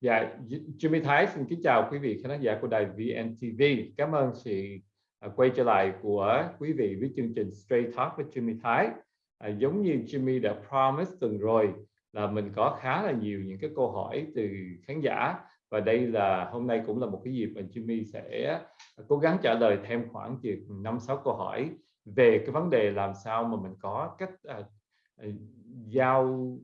Dạ, Jimmy Thái xin kính chào quý vị khán giả của đài VNTV. Cảm ơn sự à, quay trở lại của quý vị với chương trình Straight Talk với Jimmy Thái. À, giống như Jimmy đã promise tuần rồi là mình có khá là nhiều những cái câu hỏi từ khán giả và đây là hôm nay cũng là một cái dịp mà Jimmy sẽ à, cố gắng trả lời thêm khoảng chừng năm sáu câu hỏi về cái vấn đề làm sao mà mình có cách uh, giao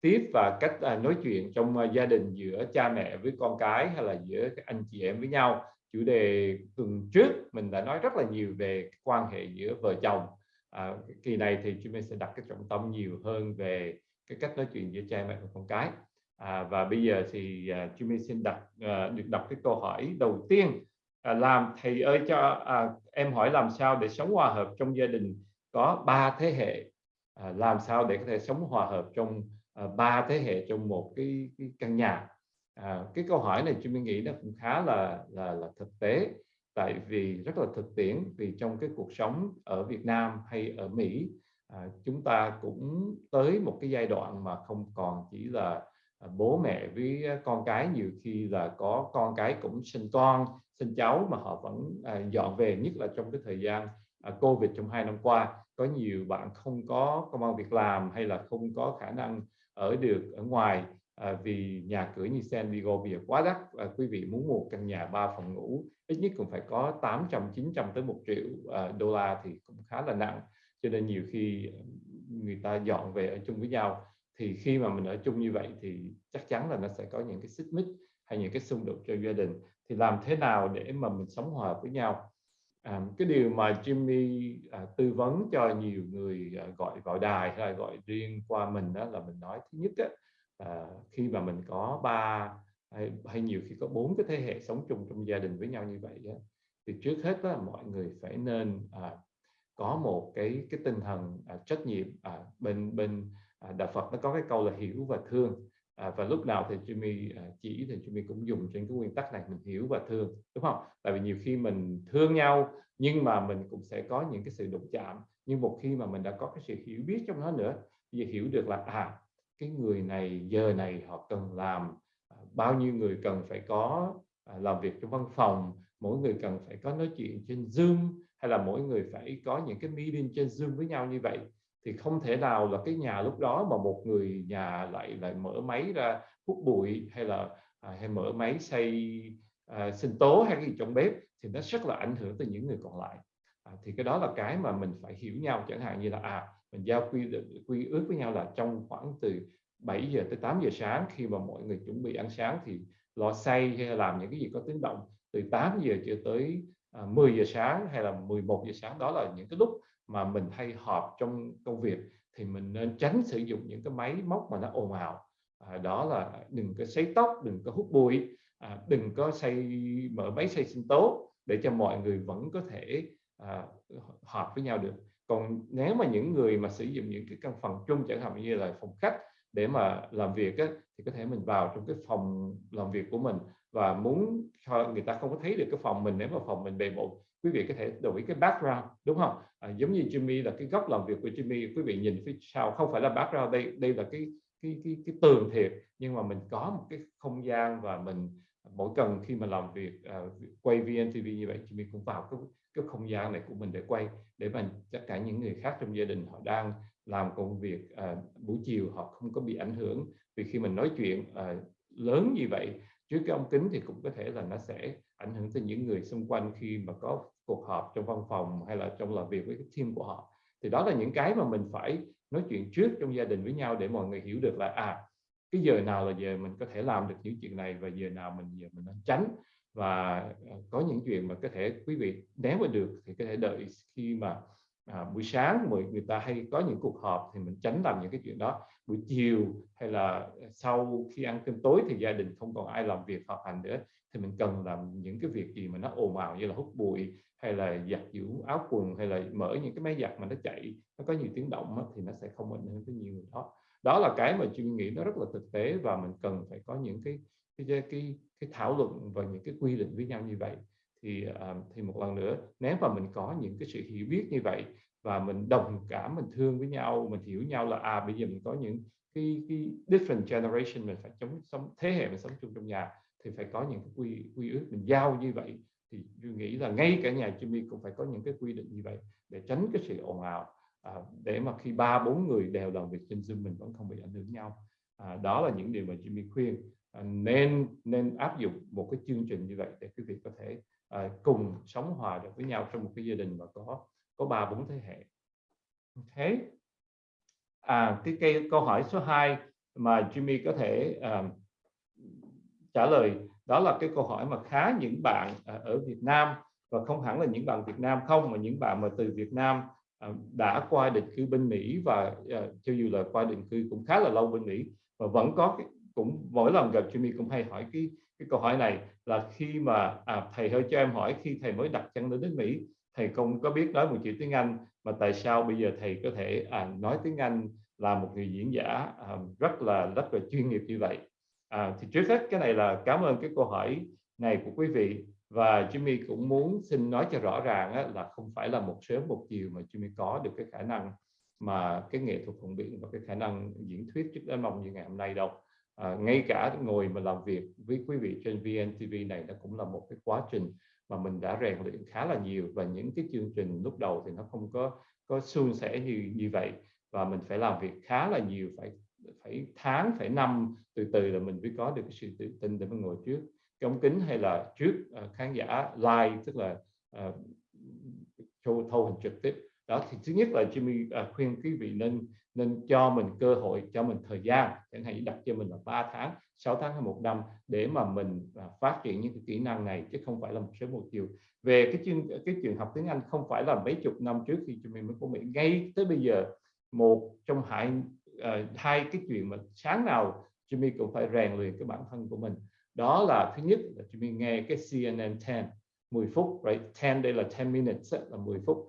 tiếp và cách à, nói chuyện trong à, gia đình giữa cha mẹ với con cái hay là giữa các anh chị em với nhau. Chủ đề tuần trước mình đã nói rất là nhiều về quan hệ giữa vợ chồng. À, kỳ này thì chúng mình sẽ đặt cái trọng tâm nhiều hơn về cái cách nói chuyện giữa cha mẹ và con cái. À, và bây giờ thì uh, chúng mình xin đặt được đọc cái câu hỏi đầu tiên. À, làm thầy ơi cho à, em hỏi làm sao để sống hòa hợp trong gia đình có ba thế hệ? À, làm sao để có thể sống hòa hợp trong Ờ, ba thế hệ trong một cái, cái căn nhà. À, cái câu hỏi này chúng mình nghĩ nó cũng khá là là, là thực tế. Tại vì rất là thực tiễn vì trong cái cuộc sống ở Việt Nam hay ở Mỹ à, chúng ta cũng tới một cái giai đoạn mà không còn chỉ là à, bố mẹ với con cái. Nhiều khi là có con cái cũng sinh con sinh cháu mà họ vẫn à, dọn về nhất là trong cái thời gian à, Covid trong hai năm qua. Có nhiều bạn không có công an việc làm hay là không có khả năng ở được ở ngoài à, vì nhà cửa như San Diego bây giờ quá đắt à, quý vị muốn mua căn nhà ba phòng ngủ ít nhất cũng phải có 800 900 tới một triệu à, đô la thì cũng khá là nặng. Cho nên nhiều khi người ta dọn về ở chung với nhau thì khi mà mình ở chung như vậy thì chắc chắn là nó sẽ có những cái xích mích hay những cái xung đột cho gia đình. Thì làm thế nào để mà mình sống hòa với nhau? À, cái điều mà Jimmy à, tư vấn cho nhiều người à, gọi vào đài hay là gọi riêng qua mình đó là mình nói thứ nhất á, à, khi mà mình có ba hay, hay nhiều khi có bốn cái thế hệ sống chung trong gia đình với nhau như vậy á, thì trước hết đó, mọi người phải nên à, có một cái cái tinh thần à, trách nhiệm à, bên bên à, đạo Phật nó có cái câu là hiểu và thương à, và lúc nào thì Jimmy à, chỉ thì Jimmy cũng dùng trên cái nguyên tắc này mình hiểu và thương đúng không? Tại vì nhiều khi mình thương nhau nhưng mà mình cũng sẽ có những cái sự đụng chạm. Nhưng một khi mà mình đã có cái sự hiểu biết trong nó nữa thì hiểu được là à cái người này giờ này họ cần làm à, bao nhiêu người cần phải có à, làm việc trong văn phòng mỗi người cần phải có nói chuyện trên Zoom hay là mỗi người phải có những cái meeting trên Zoom với nhau như vậy thì không thể nào là cái nhà lúc đó mà một người nhà lại lại mở máy ra hút bụi hay là à, hay mở máy xay à, sinh tố hay cái gì trong bếp thì nó rất là ảnh hưởng tới những người còn lại. À, thì cái đó là cái mà mình phải hiểu nhau. Chẳng hạn như là à mình giao quy quy ước với nhau là trong khoảng từ 7 giờ tới 8 giờ sáng khi mà mọi người chuẩn bị ăn sáng thì lò xay hay làm những cái gì có tiếng động từ 8 giờ cho tới à, 10 giờ sáng hay là 11 giờ sáng. Đó là những cái lúc mà mình hay họp trong công việc thì mình nên tránh sử dụng những cái máy móc mà nó ồn ào. À, đó là đừng có sấy tóc đừng có hút bụi à, đừng có xây mở máy xây sinh tố để cho mọi người vẫn có thể à, họp với nhau được. Còn nếu mà những người mà sử dụng những cái căn phòng chung chẳng hạn như là phòng khách để mà làm việc á, thì có thể mình vào trong cái phòng làm việc của mình và muốn cho người ta không có thấy được cái phòng mình nếu mà phòng mình bề bộn quý vị có thể đổi cái background đúng không? À, giống như Jimmy là cái góc làm việc của Jimmy quý vị nhìn phía sau không phải là background đây đây là cái cái cái cái tường thiệt nhưng mà mình có một cái không gian và mình mỗi cần khi mà làm việc uh, quay VNTV như vậy Jimmy cũng vào cái cái không gian này của mình để quay để mà tất cả những người khác trong gia đình họ đang làm công việc uh, buổi chiều họ không có bị ảnh hưởng. Vì khi mình nói chuyện uh, lớn như vậy trước cái ống kính thì cũng có thể là nó sẽ ảnh hưởng tới những người xung quanh khi mà có cuộc họp trong văn phòng hay là trong làm việc với cái team của họ. Thì đó là những cái mà mình phải nói chuyện trước trong gia đình với nhau để mọi người hiểu được là à cái giờ nào là giờ mình có thể làm được những chuyện này và giờ nào mình giờ mình nên tránh. Và à, có những chuyện mà có thể quý vị nếu mà được thì có thể đợi khi mà à, buổi sáng mọi người ta hay có những cuộc họp thì mình tránh làm những cái chuyện đó. Buổi chiều hay là sau khi ăn cơm tối thì gia đình không còn ai làm việc họp hành nữa thì mình cần làm những cái việc gì mà nó ồn ào như là hút bụi hay là giặt giũ áo quần hay là mở những cái máy giặt mà nó chạy nó có nhiều tiếng động đó, thì nó sẽ không ảnh hưởng tới nhiều người đó. Đó là cái mà chuyên nghĩ nó rất là thực tế và mình cần phải có những cái cái cái cái thảo luận và những cái quy định với nhau như vậy. Thì uh, thì một lần nữa nếu mà mình có những cái sự hiểu biết như vậy và mình đồng cảm mình thương với nhau mình hiểu nhau là à bây giờ mình có những cái, cái different generation mình phải chống sống thế hệ mình sống chung trong nhà thì phải có những cái quy quy ước mình giao như vậy. Thì tôi nghĩ là ngay cả nhà Jimmy cũng phải có những cái quy định như vậy để tránh cái sự ồn ào à, để mà khi ba bốn người đều làm việc trên Zoom mình vẫn không bị ảnh hưởng nhau. À, đó là những điều mà Jimmy khuyên. À, nên nên áp dụng một cái chương trình như vậy để quý vị có thể à, cùng sống hòa được với nhau trong một cái gia đình mà có có ba bốn thế hệ. Thế à cái cái câu hỏi số 2 mà Jimmy có thể uh, trả lời đó là cái câu hỏi mà khá những bạn à, ở Việt Nam và không hẳn là những bạn Việt Nam không mà những bạn mà từ Việt Nam à, đã qua định cư bên Mỹ và à, cho dù là qua định cư cũng khá là lâu bên Mỹ và vẫn có cái, cũng mỗi lần gặp Jimmy cũng hay hỏi cái cái câu hỏi này là khi mà à, thầy hơi cho em hỏi khi thầy mới đặt chân đến đến Mỹ thầy không có biết nói một chữ tiếng Anh mà tại sao bây giờ thầy có thể à, nói tiếng Anh là một người diễn giả à, rất là rất là chuyên nghiệp như vậy? À, thì trước hết cái này là cảm ơn cái câu hỏi này của quý vị. Và Jimmy cũng muốn xin nói cho rõ ràng á, là không phải là một sớm một chiều mà Jimmy có được cái khả năng mà cái nghệ thuật phụng biện và cái khả năng diễn thuyết trước đến mong như ngày hôm nay đâu. À, ngay cả ngồi mà làm việc với quý vị trên VNTV này nó cũng là một cái quá trình mà mình đã rèn luyện khá là nhiều. Và những cái chương trình lúc đầu thì nó không có có suôn sẻ như như vậy. Và mình phải làm việc khá là nhiều phải phải tháng phải năm từ từ là mình mới có được cái sự tự tin để mình ngồi trước. Cái ống kính hay là trước uh, khán giả live tức là uh, show thâu hình trực tiếp. Đó thì thứ nhất là Jimmy uh, khuyên quý vị nên nên cho mình cơ hội cho mình thời gian. Chẳng hạn như đặt cho mình là 3 tháng 6 tháng hay một năm để mà mình uh, phát triển những cái kỹ năng này chứ không phải là một sớm một chiều. Về cái chuyện cái chuyện học tiếng Anh không phải là mấy chục năm trước khi Jimmy mới có Mỹ ngay tới bây giờ một trong hai uh, hai cái chuyện mà sáng nào Jimmy cũng phải rèn luyện cái bản thân của mình. Đó là thứ nhất là Jimmy nghe cái CNN 10 10 phút right? 10 đây là 10 minutes là 10 phút.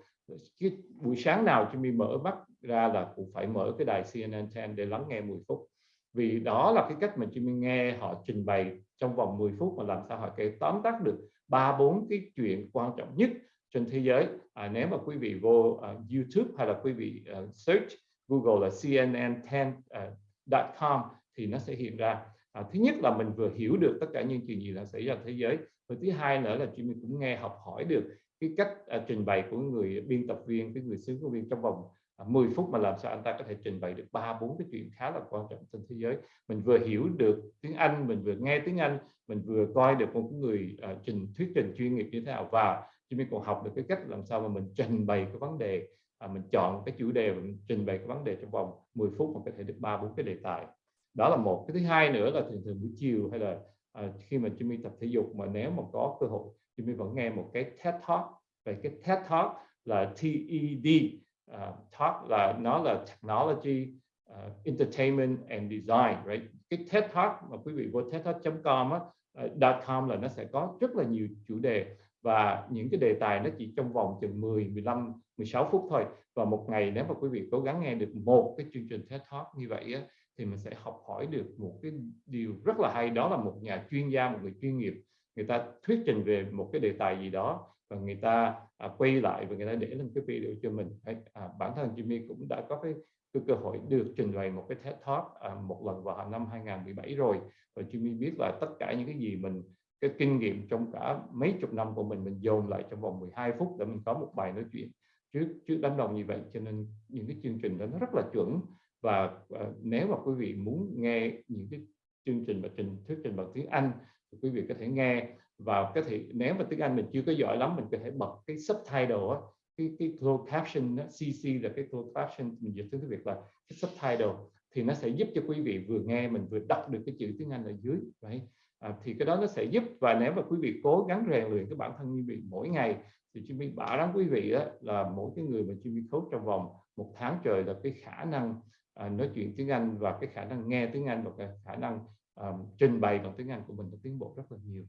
Cái buổi sáng nào Jimmy mở mắt ra là cũng phải mở cái đài CNN 10 để lắng nghe 10 phút. Vì đó là cái cách mà Jimmy nghe họ trình bày trong vòng 10 phút mà làm sao họ kể tóm tắt được ba bốn cái chuyện quan trọng nhất trên thế giới. À, nếu mà quý vị vô uh, YouTube hay là quý vị uh, search Google là cnn10.com à, uh, thì nó sẽ hiện ra. À, thứ nhất là mình vừa hiểu được tất cả những chuyện gì đã xảy ra thế giới. Và thứ hai nữa là chúng mình cũng nghe học hỏi được cái cách à, trình bày của người biên tập viên cái người xứ của viên trong vòng à, 10 phút mà làm sao anh ta có thể trình bày được ba bốn cái chuyện khá là quan trọng trên thế giới. Mình vừa hiểu được tiếng Anh mình vừa nghe tiếng Anh mình vừa coi được một người à, trình thuyết trình chuyên nghiệp như thế nào. Và chúng mình còn học được cái cách làm sao mà mình trình bày cái vấn đề à, mình chọn cái chủ đề mình trình bày cái vấn đề trong vòng 10 phút mà có thể được ba bốn cái đề tài đó là một. Cái thứ hai nữa là thường thường buổi chiều hay là à, khi mà Jimmy tập thể dục mà nếu mà có cơ hội Jimmy vẫn nghe một cái TED Talk. Về cái TED Talk là TED uh, à, Talk là nó là technology uh, entertainment and design right? Cái TED Talk mà quý vị vô tedtalk.com á uh, .com là nó sẽ có rất là nhiều chủ đề và những cái đề tài nó chỉ trong vòng chừng 10, 15, 16 phút thôi. Và một ngày nếu mà quý vị cố gắng nghe được một cái chương trình TED Talk như vậy á, thì mình sẽ học hỏi được một cái điều rất là hay. Đó là một nhà chuyên gia một người chuyên nghiệp. Người ta thuyết trình về một cái đề tài gì đó và người ta à, quay lại và người ta để lên cái video cho mình. À, bản thân Jimmy cũng đã có cái, cái cơ hội được trình bày một cái TED Talk à, một lần vào năm 2017 rồi. Và Jimmy biết là tất cả những cái gì mình cái kinh nghiệm trong cả mấy chục năm của mình mình dồn lại trong vòng 12 phút để mình có một bài nói chuyện trước trước đám đông như vậy. Cho nên những cái chương trình đó nó rất là chuẩn và uh, nếu mà quý vị muốn nghe những cái chương trình và trình thuyết trình bằng tiếng Anh thì quý vị có thể nghe. Và có thể nếu mà tiếng Anh mình chưa có giỏi lắm mình có thể bật cái subtitle á cái cái closed caption đó, CC là cái closed caption. Mình dịch tiếng Việt là cái subtitle thì nó sẽ giúp cho quý vị vừa nghe mình vừa đọc được cái chữ tiếng Anh ở dưới vậy à, thì cái đó nó sẽ giúp. Và nếu mà quý vị cố gắng rèn luyện cái bản thân như vậy mỗi ngày thì Jimmy bảo đảm quý vị đó là mỗi cái người mà Jimmy khấu trong vòng một tháng trời là cái khả năng à, nói chuyện tiếng Anh và cái khả năng nghe tiếng Anh và cái khả năng um, trình bày bằng tiếng Anh của mình đã tiến bộ rất là nhiều.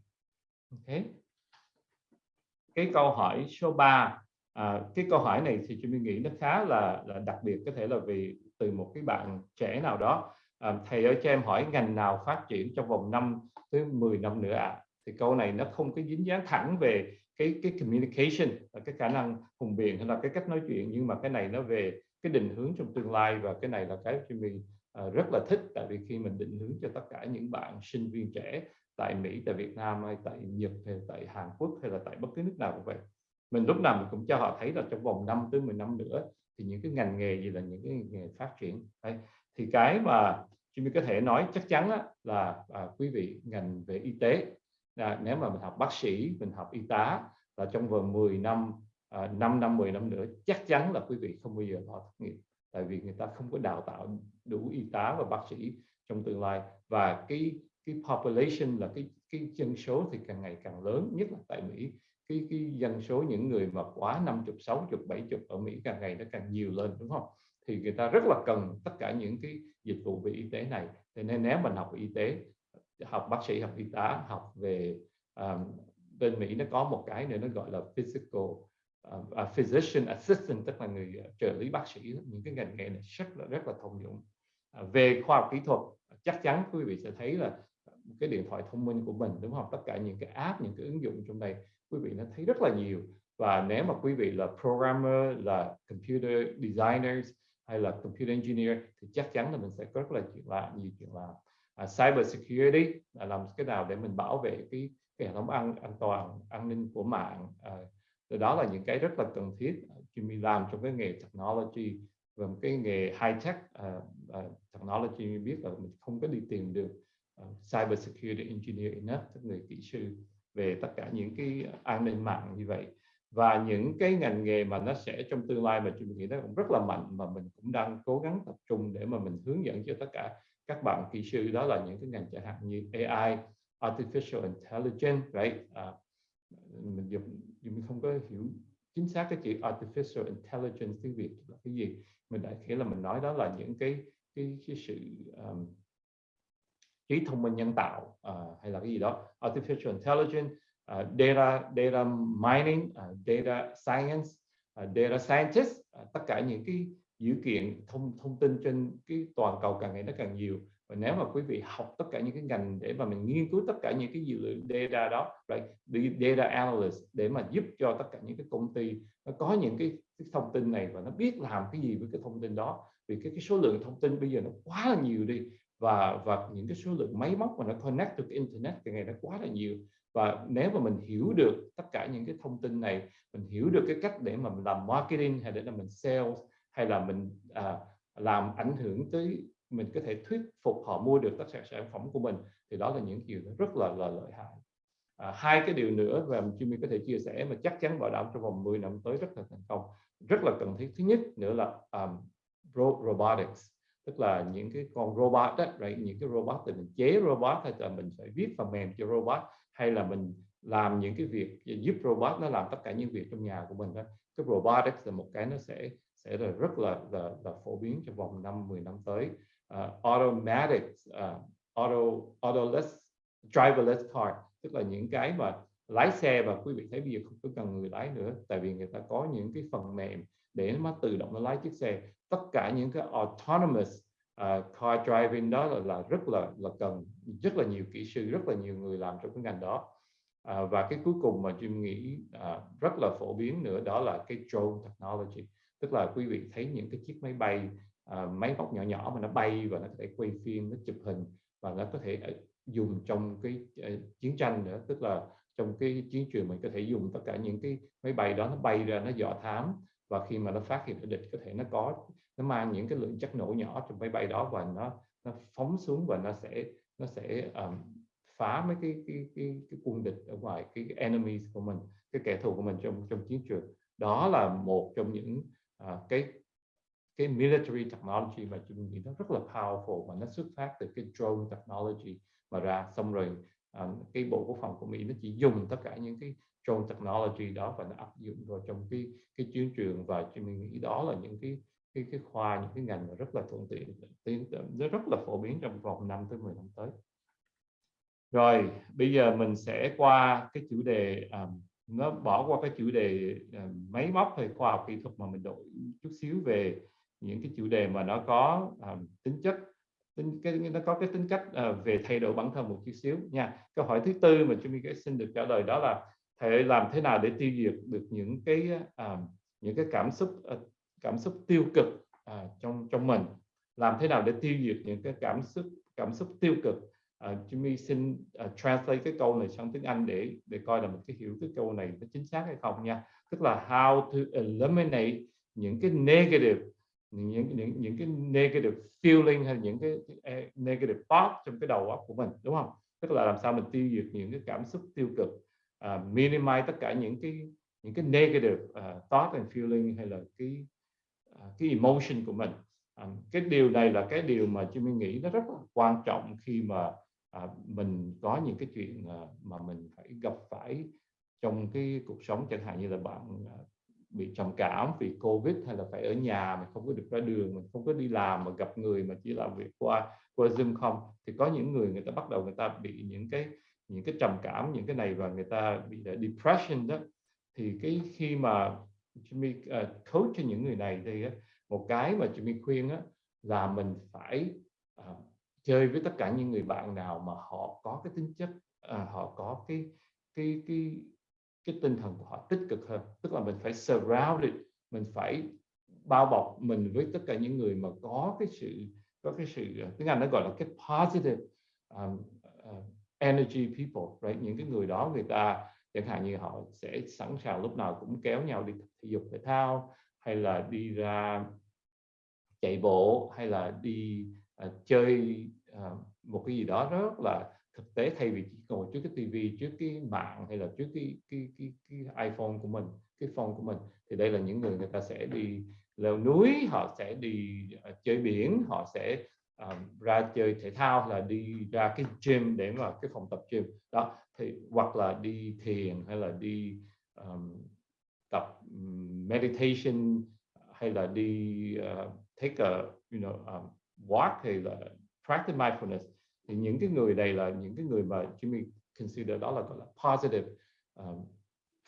Ok. Cái câu hỏi số 3 à, cái câu hỏi này thì chúng mình nghĩ nó khá là, là đặc biệt có thể là vì từ một cái bạn trẻ nào đó à, thầy ơi cho em hỏi ngành nào phát triển trong vòng 5 tới 10 năm nữa ạ à? thì câu này nó không có dính dáng thẳng về cái cái communication là cái khả năng hùng biện hay là cái cách nói chuyện nhưng mà cái này nó về cái định hướng trong tương lai và cái này là cái Jimmy uh, rất là thích tại vì khi mình định hướng cho tất cả những bạn sinh viên trẻ tại Mỹ, tại Việt Nam hay tại Nhật hay tại Hàn Quốc hay là tại bất cứ nước nào cũng vậy mình lúc nào mình cũng cho họ thấy là trong vòng 5 tới 10 năm nữa thì những cái ngành nghề gì là những cái nghề phát triển đấy. thì cái mà Jimmy mình có thể nói chắc chắn á, là à, quý vị ngành về y tế à, nếu mà mình học bác sĩ mình học y tá là trong vòng 10 năm à, 5 năm 10 năm nữa chắc chắn là quý vị không bao giờ lo thất nghiệp tại vì người ta không có đào tạo đủ y tá và bác sĩ trong tương lai. Và cái cái population là cái cái dân số thì càng ngày càng lớn nhất là tại Mỹ. Cái cái dân số những người mà quá 50 60 70 ở Mỹ càng ngày nó càng nhiều lên đúng không? Thì người ta rất là cần tất cả những cái dịch vụ về y tế này. Thế nên nếu mình học y tế học bác sĩ học y tá học về um, bên Mỹ nó có một cái nữa nó gọi là physical uh, physician assistant tức là người ờ, trợ lý bác sĩ những cái ngành nghề này rất là rất là thông dụng. Uh, về khoa học kỹ thuật chắc chắn quý vị sẽ thấy là cái điện thoại thông minh của mình đúng không? Tất cả những cái app những cái ứng dụng trong đây quý vị nó thấy rất là nhiều. Và nếu mà quý vị là programmer là computer designers hay là computer engineer thì chắc chắn là mình sẽ có rất là chuyện làm nhiều chuyện làm à, cyber security là làm cái nào để mình bảo vệ cái cái hệ thống an an toàn an ninh của mạng à, đó là những cái rất là cần thiết ờ, Jimmy làm trong cái nghề technology và một cái nghề high tech uh, uh, technology biết là mình không có đi tìm được uh, cyber security engineer enough tức người kỹ sư về tất cả những cái an ninh mạng như vậy và những cái ngành nghề mà nó sẽ trong tương lai mà chúng nghĩ nó cũng rất là mạnh mà mình cũng đang cố gắng tập trung để mà mình hướng dẫn cho tất cả các bạn kỹ sư đó là những cái ngành chẳng hạn như AI, artificial intelligence, right? À, mình dùng mình không có hiểu chính xác cái chữ artificial intelligence tiếng Việt là cái gì mình đại khái là mình nói đó là những cái cái, cái sự um, trí thông minh nhân tạo uh, hay là cái gì đó. Artificial intelligence uh, data data mining uh, data science uh, data scientist uh, tất cả những cái dữ kiện thông thông tin trên cái toàn cầu càng ngày nó càng nhiều và nếu mà quý vị học tất cả những cái ngành để mà mình nghiên cứu tất cả những cái dữ liệu data đó right? data analyst để mà giúp cho tất cả những cái công ty nó có những cái, cái thông tin này và nó biết làm cái gì với cái thông tin đó vì cái, cái số lượng thông tin bây giờ nó quá là nhiều đi và và những cái số lượng máy móc mà nó connect được internet thì ngày nó quá là nhiều và nếu mà mình hiểu được tất cả những cái thông tin này mình hiểu được cái cách để mà mình làm marketing hay để là mình sales hay là mình à, làm ảnh hưởng tới mình có thể thuyết phục họ mua được tất cả sản phẩm của mình thì đó là những điều rất là là lợi hại. À, hai cái điều nữa và Jimmy có thể chia sẻ mà chắc chắn bảo đảm trong vòng 10 năm tới rất là thành công rất là cần thiết. Thứ nhất nữa là um, robotics tức là những cái con robot đó, right? những cái robot thì mình chế robot hay là mình phải viết phần mềm cho robot hay là mình làm những cái việc giúp robot nó làm tất cả những việc trong nhà của mình đó cái robotics là một cái nó sẽ sẽ là rất là là, là phổ biến trong vòng 5 10 năm tới. Uh, automatic uh, auto autoless driverless car. Tức là những cái mà lái xe và quý vị thấy bây giờ không có cần người lái nữa tại vì người ta có những cái phần mềm để nó tự động nó lái chiếc xe. Tất cả những cái autonomous uh, car driving đó là, là rất là là cần rất là nhiều kỹ sư rất là nhiều người làm trong cái ngành đó. Uh, và cái cuối cùng mà Jim nghĩ uh, rất là phổ biến nữa đó là cái drone technology. Tức là quý vị thấy những cái chiếc máy bay uh, máy móc nhỏ nhỏ mà nó bay và nó có thể quay phim nó chụp hình và nó có thể ờ, dùng trong cái uh, chiến tranh nữa. Tức là trong cái chiến trường mình có thể dùng tất cả những cái máy bay đó nó bay ra nó dò thám và khi mà nó phát hiện địch có thể nó có nó mang những cái lượng chất nổ nhỏ trong máy bay đó và nó nó phóng xuống và nó sẽ nó sẽ um, phá mấy cái cái cái cái quân địch ở ngoài cái, cái enemies của mình cái kẻ thù của mình trong trong chiến trường. Đó là một trong những uh, cái cái military technology mà chúng nghĩ nó rất là powerful và nó xuất phát từ cái drone technology mà ra. Xong rồi um, cái bộ quốc phòng của Mỹ nó chỉ dùng tất cả những cái drone technology đó và nó áp dụng vào trong cái cái chiến trường và chúng mình nghĩ đó là những cái cái cái khoa những cái ngành mà rất là thuận tiện tiến nó rất là phổ biến trong vòng 5 tới 10 năm tới. Rồi bây giờ mình sẽ qua cái chủ đề um, nó bỏ qua cái chủ đề uh, máy móc hay khoa học kỹ thuật mà mình đổi chút xíu về những cái chủ đề mà nó có um, tính chất tính cái nó có cái tính cách uh, về thay đổi bản thân một chút xíu nha. Câu hỏi thứ tư mà chúng mình xin được trả lời đó là thể làm thế nào để tiêu diệt được những cái à, những cái cảm xúc à, cảm xúc tiêu cực à, trong trong mình? Làm thế nào để tiêu diệt những cái cảm xúc cảm xúc tiêu cực? Uh, Jimmy xin uh, translate cái câu này sang tiếng Anh để để coi là mình cái hiểu cái câu này nó chính xác hay không nha. Tức là how to eliminate những cái negative những những những cái negative feeling hay những cái negative thought trong cái đầu óc của mình đúng không? Tức là làm sao mình tiêu diệt những cái cảm xúc tiêu cực uh, minimize tất cả những cái những cái negative uh, thought and feeling hay là cái uh, cái emotion của mình. Um, cái điều này là cái điều mà chúng mình nghĩ nó rất là quan trọng khi mà uh, mình có những cái chuyện uh, mà mình phải gặp phải trong cái cuộc sống chẳng hạn như là bạn uh, bị trầm cảm vì covid hay là phải ở nhà mình không có được ra đường mình không có đi làm mà gặp người mà chỉ làm việc qua qua zoom không thì có những người người ta bắt đầu người ta bị những cái những cái trầm cảm những cái này và người ta bị depression đó. Thì cái khi mà Jimmy uh, coach cho những người này thì uh, một cái mà Jimmy khuyên uh, là mình phải uh, chơi với tất cả những người bạn nào mà họ có cái tính chất uh, họ có cái cái cái cái tinh thần của họ tích cực hơn. Tức là mình phải surround it mình phải bao bọc mình với tất cả những người mà có cái sự có cái sự tiếng Anh nó gọi là cái positive um, uh, energy people right? Những cái người đó người ta chẳng hạn như họ sẽ sẵn sàng lúc nào cũng kéo nhau đi thể dục thể thao hay là đi ra chạy bộ hay là đi uh, chơi uh, một cái gì đó rất là thực tế thay vì chỉ ngồi trước cái tivi trước cái mạng hay là trước cái cái cái cái iPhone của mình cái phone của mình thì đây là những người người ta sẽ đi leo núi họ sẽ đi uh, chơi biển họ sẽ um, ra chơi thể thao là đi ra cái gym để mà cái phòng tập gym. Đó thì hoặc là đi thiền hay là đi um, tập meditation hay là đi uh, take a you know um, walk hay là practice mindfulness thì những cái người này là những cái người mà Jimmy consider đó là gọi là positive um,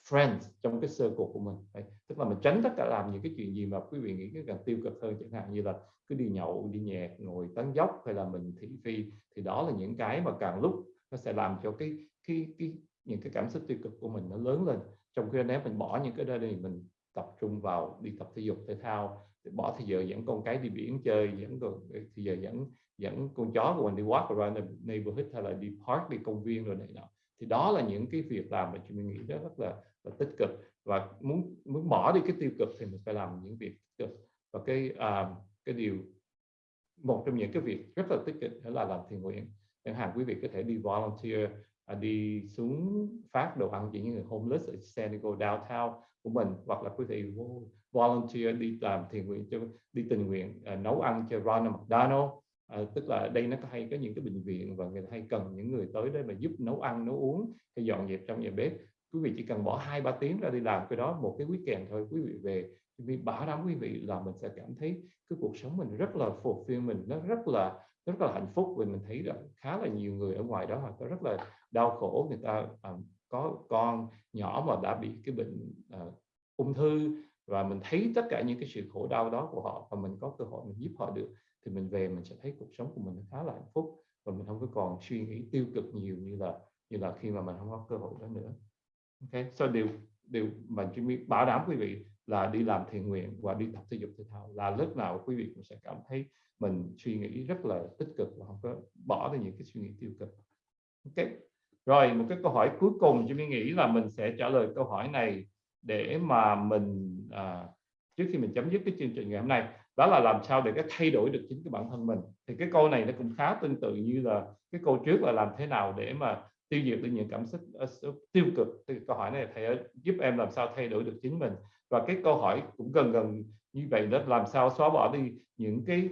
friends trong cái circle của mình Đấy. tức là mình tránh tất cả làm những cái chuyện gì mà quý vị nghĩ cái càng tiêu cực hơn chẳng hạn như là cứ đi nhậu đi nhẹt ngồi tán dốc hay là mình thị phi thì đó là những cái mà càng lúc nó sẽ làm cho cái cái cái những cái cảm xúc tiêu cực của mình nó lớn lên trong khi nếu mình bỏ những cái đó đi mình tập trung vào đi tập thể dục thể thao bỏ thì giờ dẫn con cái đi biển chơi dẫn ờ, thì giờ dẫn dẫn con chó của mình đi walk around the neighborhood hay là đi park đi công viên rồi này nọ. Thì đó là những cái việc làm mà chúng mình nghĩ rất, rất là, là tích cực. Và muốn muốn bỏ đi cái tiêu cực thì mình phải làm những việc tích cực. Và cái uh, cái điều một trong những cái việc rất là tích cực đó là làm thiện nguyện. Chẳng hạn quý vị có thể đi volunteer à, đi xuống phát đồ ăn cho những người homeless ở San Diego downtown của mình. Hoặc là quý vị volunteer đi làm thiện nguyện cho đi tình nguyện uh, nấu ăn cho Ronald McDonald à, tức là đây nó hay có những cái bệnh viện và người ta hay cần những người tới đây mà giúp nấu ăn nấu uống hay dọn dẹp trong nhà bếp. Quý vị chỉ cần bỏ hai ba tiếng ra đi làm cái đó một cái quý kèm thôi quý vị về vì bảo đảm quý vị là mình sẽ cảm thấy cái cuộc sống mình rất là fulfill mình nó rất là rất là hạnh phúc vì mình thấy là khá là nhiều người ở ngoài đó họ có rất là đau khổ người ta à, có con nhỏ mà đã bị cái bệnh à, ung thư và mình thấy tất cả những cái sự khổ đau đó của họ và mình có cơ hội mình giúp họ được thì mình về mình sẽ thấy cuộc sống của mình khá là hạnh phúc và mình không có còn suy nghĩ tiêu cực nhiều như là như là khi mà mình không có cơ hội đó nữa. Ok so điều điều mà Jimmy bảo đảm quý vị là đi làm thiện nguyện và đi tập thể dục thể thao là lúc nào quý vị cũng sẽ cảm thấy mình suy nghĩ rất là tích cực và không có bỏ đi những cái suy nghĩ tiêu cực. Ok rồi một cái câu hỏi cuối cùng Jimmy nghĩ là mình sẽ trả lời câu hỏi này để mà mình à, trước khi mình chấm dứt cái chương trình ngày hôm nay đó là làm sao để cái thay đổi được chính cái bản thân mình. Thì cái câu này nó cũng khá tương tự như là cái câu trước là làm thế nào để mà tiêu diệt được những cảm xúc uh, tiêu cực. Thì câu hỏi này thầy giúp em làm sao thay đổi được chính mình? Và cái câu hỏi cũng gần gần như vậy đó làm sao xóa bỏ đi những cái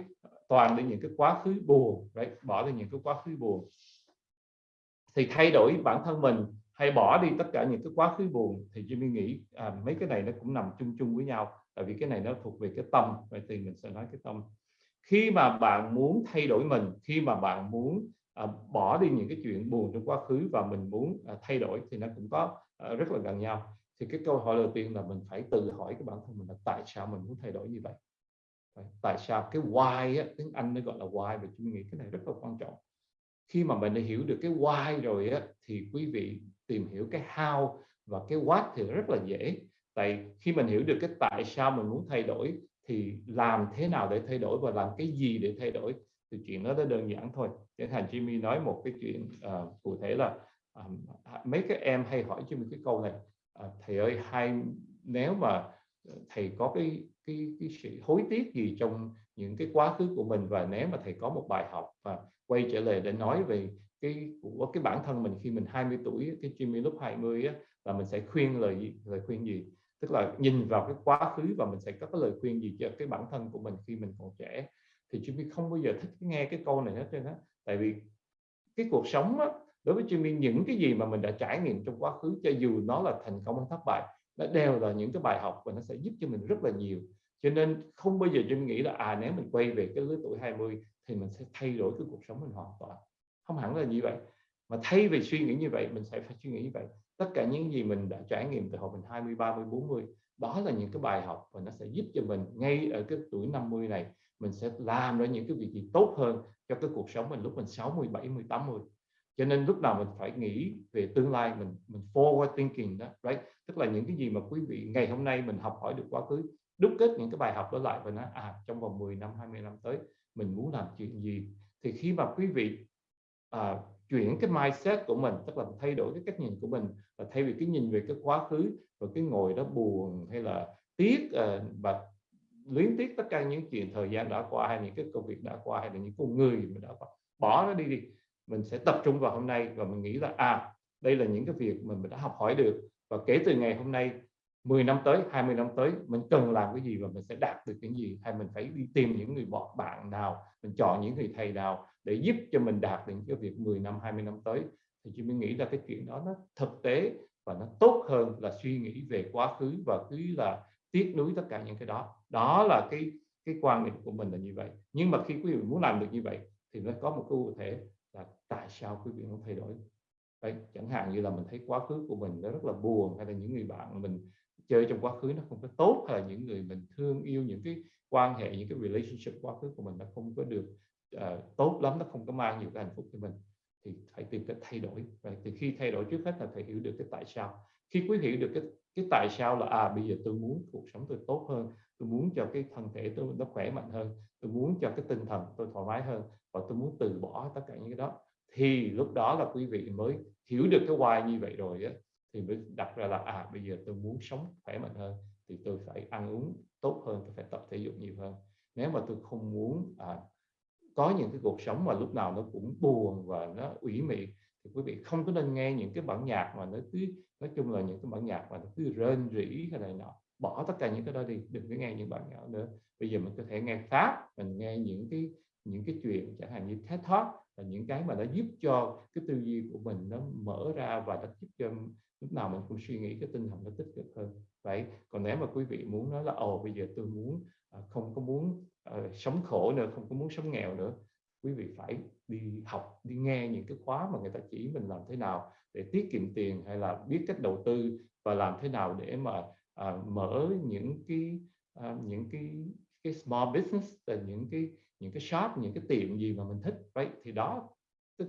toàn đi những cái quá khứ buồn đấy bỏ đi những cái quá khứ buồn. Thì thay đổi bản thân mình hay bỏ đi tất cả những cái quá khứ buồn. Thì Jimmy nghĩ à, mấy cái này nó cũng nằm chung chung với nhau. Tại vì cái này nó thuộc về cái tâm. Vậy thì mình sẽ nói cái tâm. Khi mà bạn muốn thay đổi mình khi mà bạn muốn à, bỏ đi những cái chuyện buồn trong quá khứ và mình muốn à, thay đổi thì nó cũng có à, rất là gần nhau. Thì cái câu hỏi đầu tiên là mình phải tự hỏi cái bản thân mình là tại sao mình muốn thay đổi như vậy? Tại sao? Cái why á, tiếng Anh nó gọi là why và chúng nghĩ cái này rất là quan trọng. Khi mà mình đã hiểu được cái why rồi á, thì quý vị tìm hiểu cái how và cái what thì rất là dễ. Tại khi mình hiểu được cái tại sao mình muốn thay đổi thì làm thế nào để thay đổi và làm cái gì để thay đổi thì chuyện đó nó đơn giản thôi. Chẳng hạn Jimmy nói một cái chuyện uh, cụ thể là um, mấy các em hay hỏi Jimmy cái câu này uh, thầy ơi hay nếu mà thầy có cái cái cái sự hối tiếc gì trong những cái quá khứ của mình và nếu mà thầy có một bài học và quay trở lại để nói về cái của cái bản thân mình khi mình 20 tuổi cái Jimmy lúc 20 á, là mình sẽ khuyên lời lời khuyên gì? Tức là nhìn vào cái quá khứ và mình sẽ có cái lời khuyên gì cho cái bản thân của mình khi mình còn trẻ? Thì Jimmy không bao giờ thích nghe cái câu này hết trơn á. Tại vì cái cuộc sống á, đối với Jimmy những cái gì mà mình đã trải nghiệm trong quá khứ cho dù nó là thành công hay thất bại nó đều là những cái bài học và nó sẽ giúp cho mình rất là nhiều. Cho nên không bao giờ Jimmy nghĩ là à nếu mình quay về cái lứa tuổi 20 thì mình sẽ thay đổi cái cuộc sống mình hoàn toàn không hẳn là như vậy. Mà thay vì suy nghĩ như vậy, mình sẽ phải suy nghĩ như vậy. Tất cả những gì mình đã trải nghiệm từ hồi mình 20 30 40 đó là những cái bài học và nó sẽ giúp cho mình ngay ở cái tuổi 50 này, mình sẽ làm ra những cái việc gì tốt hơn cho cái cuộc sống mình lúc mình 60 70 80 cho nên lúc nào mình phải nghĩ về tương lai, mình mình forward thinking đó, right? Tức là những cái gì mà quý vị ngày hôm nay mình học hỏi được quá khứ, đúc kết những cái bài học đó lại và nói à trong vòng 10 năm 20 năm tới, mình muốn làm chuyện gì? Thì khi mà quý vị à, chuyển cái mindset của mình tức là thay đổi cái cách nhìn của mình và thay vì cái nhìn về cái quá khứ và cái ngồi đó buồn hay là tiếc à, và luyến tiếc tất cả những chuyện thời gian đã qua hay những cái công việc đã qua hay là những con người mình đã qua bỏ nó đi đi. Mình sẽ tập trung vào hôm nay và mình nghĩ là à đây là những cái việc mà mình đã học hỏi được. Và kể từ ngày hôm nay 10 năm tới 20 năm tới mình cần làm cái gì và mình sẽ đạt được cái gì? Hay mình phải đi tìm những người bạn nào mình chọn những người thầy nào để giúp cho mình đạt được cái việc 10 năm 20 năm tới? Thì chị mới nghĩ là cái chuyện đó nó thực tế và nó tốt hơn là suy nghĩ về quá khứ và cứ là tiếc nuối tất cả những cái đó. Đó là cái cái quan niệm của mình là như vậy. Nhưng mà khi quý vị muốn làm được như vậy thì nó có một cái cụ thể là tại sao quý vị không thay đổi? Đấy, chẳng hạn như là mình thấy quá khứ của mình nó rất là buồn hay là những người bạn mình chơi trong quá khứ nó không có tốt hay là những người mình thương yêu những cái quan hệ những cái relationship quá khứ của mình nó không có được uh, tốt lắm nó không có mang nhiều cái hạnh phúc cho mình thì phải tìm cách thay đổi. Và thì khi thay đổi trước hết là phải hiểu được cái tại sao. Khi quý hiểu được cái cái tại sao là à bây giờ tôi muốn cuộc sống tôi tốt hơn tôi muốn cho cái thân thể tôi nó khỏe mạnh hơn tôi muốn cho cái tinh thần tôi thoải mái hơn và tôi muốn từ bỏ tất cả những cái đó thì lúc đó là quý vị mới hiểu được cái why như vậy rồi á thì mới đặt ra là à bây giờ tôi muốn sống khỏe mạnh hơn thì tôi phải ăn uống tốt hơn tôi phải tập thể dục nhiều hơn. Nếu mà tôi không muốn à, có những cái cuộc sống mà lúc nào nó cũng buồn và nó ủy mị thì quý vị không có nên nghe những cái bản nhạc mà nó cứ nói chung là những cái bản nhạc mà nó cứ rên rỉ hay này nọ. Bỏ tất cả những cái đó đi đừng có nghe những bản nhạc nữa. Bây giờ mình có thể nghe pháp mình nghe những cái những cái chuyện chẳng hạn như TED thoát là những cái mà nó giúp cho cái tư duy của mình nó mở ra và nó giúp cho lúc nào mình cũng suy nghĩ cái tinh thần nó tích cực hơn. Vậy còn nếu mà quý vị muốn nói là ồ bây giờ tôi muốn à, không có muốn uh, sống khổ nữa không có muốn sống nghèo nữa quý vị phải đi học đi nghe những cái khóa mà người ta chỉ mình làm thế nào để tiết kiệm tiền hay là biết cách đầu tư và làm thế nào để mà uh, mở những cái uh, những cái cái small business là những cái những cái shop những cái tiệm gì mà mình thích. Vậy thì đó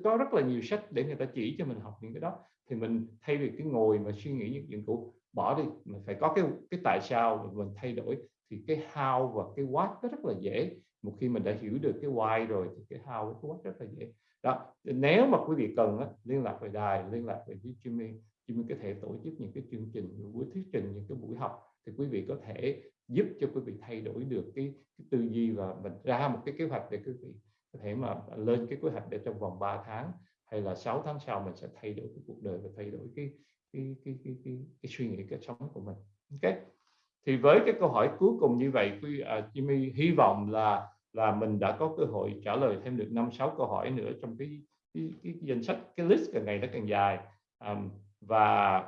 có rất là nhiều sách để người ta chỉ cho mình học những cái đó thì mình thay vì cái ngồi mà suy nghĩ những chuyện cũ bỏ đi mình phải có cái cái tại sao mà mình thay đổi. Thì cái how và cái what nó rất là dễ. Một khi mình đã hiểu được cái why rồi thì cái how và cái what rất là dễ. Đó nếu mà quý vị cần á, liên lạc về đài liên lạc về với Jimmy Jimmy có thể tổ chức những cái chương trình những buổi thuyết trình những cái buổi học thì quý vị có thể giúp cho quý vị thay đổi được cái, cái tư duy và mình ra một cái kế hoạch để quý vị có thể mà lên cái kế hoạch để trong vòng 3 tháng hay là 6 tháng sau mình sẽ thay đổi cái cuộc đời và thay đổi cái cái cái cái cái, cái suy nghĩ cái sống của mình. Ok? Thì với cái câu hỏi cuối cùng như vậy quý uh, Jimmy hy vọng là là mình đã có cơ hội trả lời thêm được năm sáu câu hỏi nữa trong cái cái, cái, cái danh sách cái list càng ngày nó càng dài. Um, và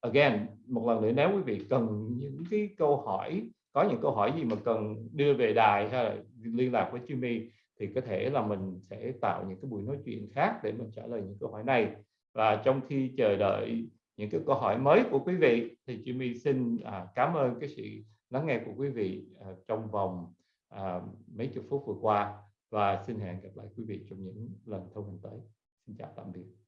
again một lần nữa nếu quý vị cần những cái câu hỏi có những câu hỏi gì mà cần đưa về đài hay là liên lạc với Jimmy thì có thể là mình sẽ tạo những cái buổi nói chuyện khác để mình trả lời những câu hỏi này. Và trong khi chờ đợi những cái câu hỏi mới của quý vị thì Jimmy xin à, cảm ơn cái sự lắng nghe của quý vị à, trong vòng à, mấy chục phút vừa qua. Và xin hẹn gặp lại quý vị trong những lần thông tin tới. Xin chào tạm biệt.